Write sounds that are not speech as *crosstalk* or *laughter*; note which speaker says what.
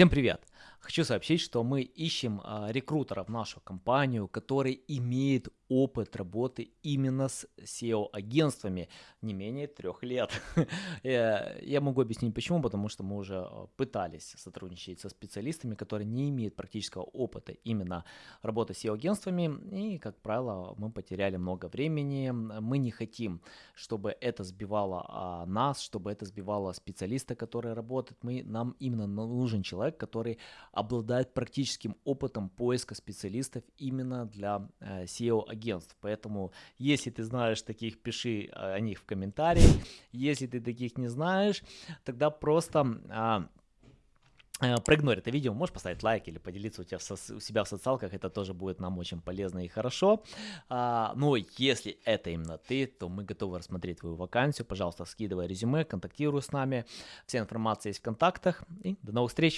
Speaker 1: Всем привет! Хочу сообщить, что мы ищем а, рекрутера в нашу компанию, который имеет опыт работы именно с SEO-агентствами не менее трех лет. *laughs* Я могу объяснить почему, потому что мы уже а, пытались сотрудничать со специалистами, которые не имеют практического опыта именно работы с SEO-агентствами, и, как правило, мы потеряли много времени. Мы не хотим, чтобы это сбивало а, нас, чтобы это сбивало специалиста, который работает. Мы, нам именно нужен человек, который обладает практическим опытом поиска специалистов именно для э, SEO-агентств. Поэтому, если ты знаешь таких, пиши э, о них в комментариях. Если ты таких не знаешь, тогда просто... А, Э, проигнорь это видео, можешь поставить лайк или поделиться у, тебя в у себя в социалках, это тоже будет нам очень полезно и хорошо. А, но если это именно ты, то мы готовы рассмотреть твою вакансию. Пожалуйста, скидывай резюме, контактируй с нами. Вся информация есть в контактах. И до новых встреч!